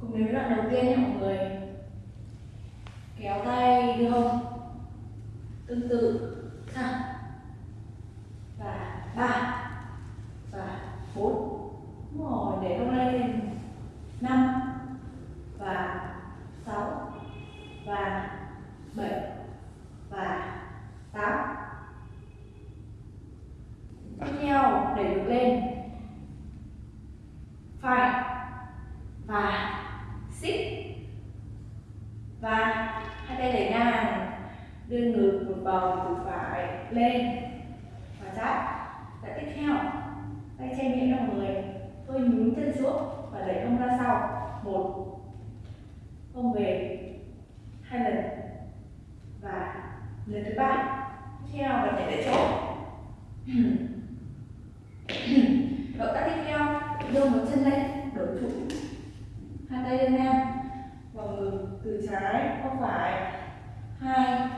cùng đến với đoạn đầu tiên nha mọi người. Kéo tay đưa hông. Tương tự. Ha và ba. Và bốn. Đúng rồi, để hông lên năm. Và sáu. Và bảy. Và tám. Tiếp theo, đẩy ngược lên. Phải. Và và hai tay đẩy ngang, đưa ngược một vòng từ phải lên. Và sát và tiếp theo, tay che miệng ra người. Tôi nhún chân xuống và đẩy hông ra sau. Một hông về. Hai lần. Và lần thứ ba, tiếp theo và nhảy tại chỗ. Động tác tiếp theo, đưa một chân lên, đổi trụ. Hai tay lên ngang vòng ngực từ trái qua phải. Hai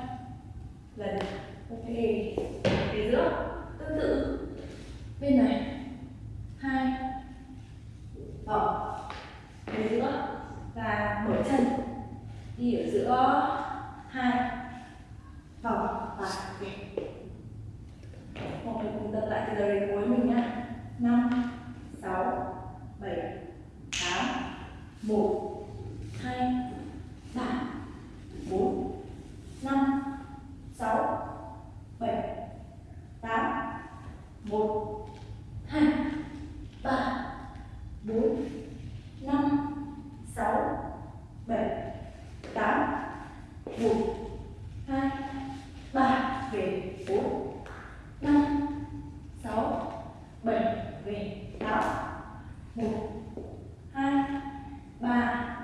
lần. Ok. Về giữa. Tương tự. Bên này. Hai. Ờ. Vòng về giữa. Và mở chân. Đi ở giữa. Hai. Vòng và, ok. Mọi người cùng tập lại từ đầu đến cuối mình nha. Năm, sáu, bảy, tám, một hai ba bốn năm sáu bảy, tám, một, hai, ba, bốn, năm, sáu, bảy, tám, một, hai, ba, về bốn, năm, sáu, bảy, về tám, một, hai, ba